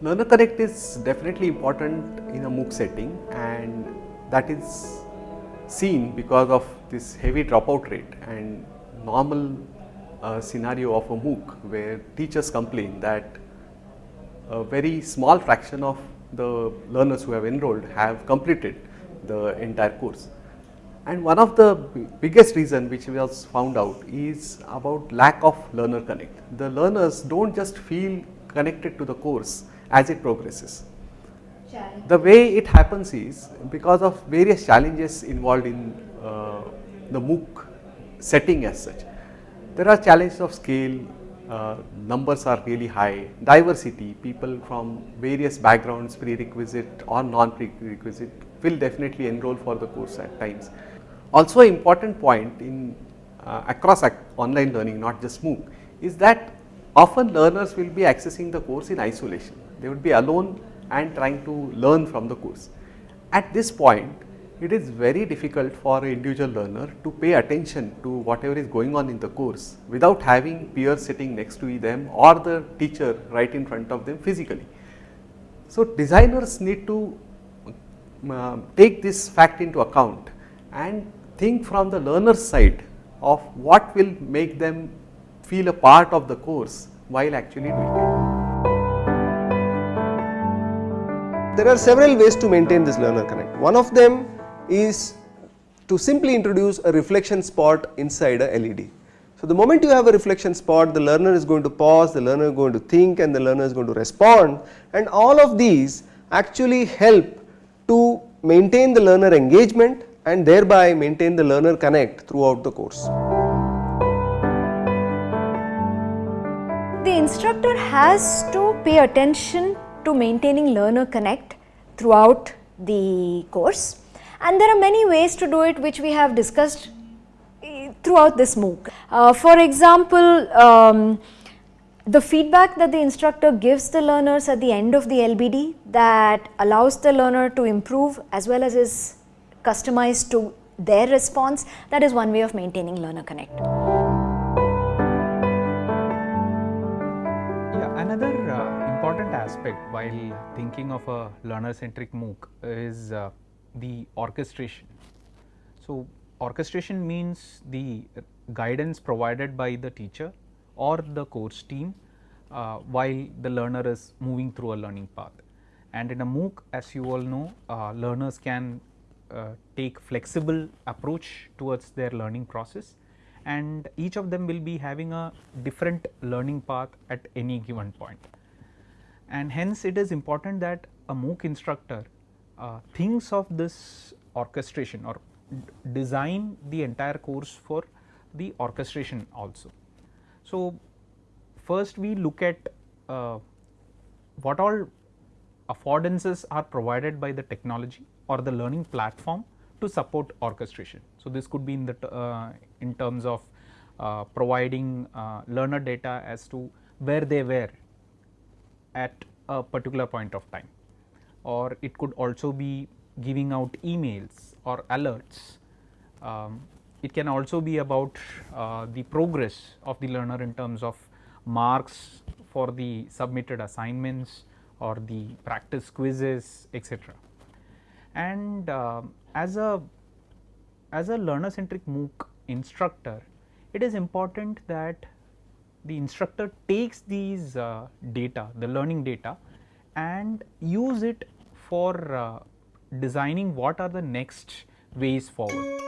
Learner is definitely important in a MOOC setting and that is seen because of this heavy dropout rate and normal uh, scenario of a MOOC where teachers complain that a very small fraction of the learners who have enrolled have completed the entire course. And one of the biggest reason which was found out is about lack of learner connect. The learners do not just feel connected to the course as it progresses. The way it happens is because of various challenges involved in uh, the MOOC setting as such. There are challenges of scale, uh, numbers are really high, diversity, people from various backgrounds, prerequisite or non-prerequisite will definitely enroll for the course at times. Also important point in uh, across ac online learning not just MOOC is that often learners will be accessing the course in isolation they would be alone and trying to learn from the course. At this point, it is very difficult for an individual learner to pay attention to whatever is going on in the course without having peers sitting next to them or the teacher right in front of them physically. So, designers need to uh, take this fact into account and think from the learner's side of what will make them feel a part of the course while actually doing it. There are several ways to maintain this learner connect. One of them is to simply introduce a reflection spot inside a LED. So, the moment you have a reflection spot the learner is going to pause, the learner is going to think and the learner is going to respond and all of these actually help to maintain the learner engagement and thereby maintain the learner connect throughout the course. The instructor has to pay attention to maintaining learner connect throughout the course and there are many ways to do it which we have discussed eh, throughout this MOOC. Uh, for example, um, the feedback that the instructor gives the learners at the end of the LBD that allows the learner to improve as well as is customized to their response that is one way of maintaining learner connect. Yeah, another uh, important aspect while thinking of a learner centric MOOC is uh, the orchestration. So, orchestration means the guidance provided by the teacher or the course team uh, while the learner is moving through a learning path. And in a MOOC as you all know uh, learners can uh, take flexible approach towards their learning process and each of them will be having a different learning path at any given point. and hence it is important that a MOOC instructor thinks of this orchestration or design the entire course for the orchestration also. So, first we look at uh, what all affordances are provided by the technology or the learning platform to support orchestration. So, this could be in the uh, in terms of uh, providing uh, learner data as to where they were at a particular point of time or it could also be giving out emails or alerts. Um, it can also be about uh, the progress of the learner in terms of marks for the submitted assignments or the practice quizzes etc. And uh, as a as a learner centric MOOC instructor it is important that the instructor takes these uh, data, the learning data and use it for uh, designing what are the next ways forward.